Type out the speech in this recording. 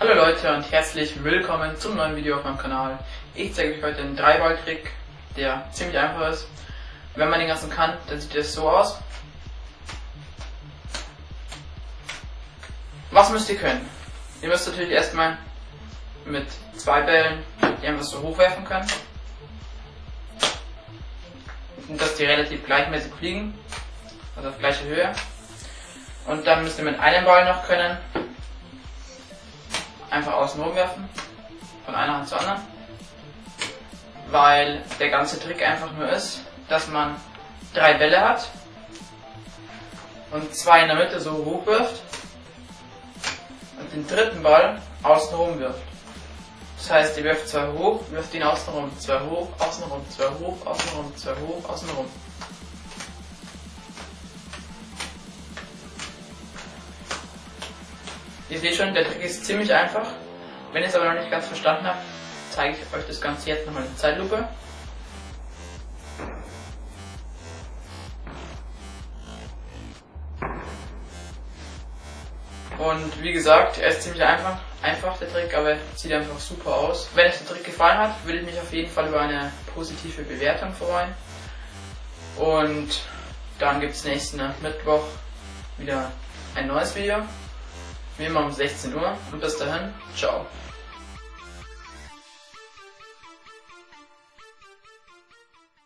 Hallo Leute und herzlich willkommen zum neuen Video auf meinem Kanal. Ich zeige euch heute einen Dreiball-Trick, der ziemlich einfach ist. Wenn man den ganzen kann, dann sieht das so aus. Was müsst ihr können? Ihr müsst natürlich erstmal mit zwei Bällen die einfach so hochwerfen können. Dass die relativ gleichmäßig fliegen, also auf gleiche Höhe. Und dann müsst ihr mit einem Ball noch können, einfach außen werfen, von einer Hand zur anderen. Weil der ganze Trick einfach nur ist, dass man drei Bälle hat und zwei in der Mitte so hoch wirft und den dritten Ball außen rum wirft. Das heißt, ihr wirft zwei hoch, wirft ihn außen rum, zwei hoch, außen rum, zwei hoch, außen rum, zwei hoch, außen rum. Ihr seht schon, der Trick ist ziemlich einfach. Wenn ihr es aber noch nicht ganz verstanden habt, zeige ich euch das Ganze jetzt nochmal in Zeitlupe. Und wie gesagt, er ist ziemlich einfach, einfach der Trick, aber sieht einfach super aus. Wenn euch der Trick gefallen hat, würde ich mich auf jeden Fall über eine positive Bewertung freuen. Und dann gibt es nächsten Mittwoch wieder ein neues Video. Wie immer um 16 Uhr. Und bis dahin, ciao.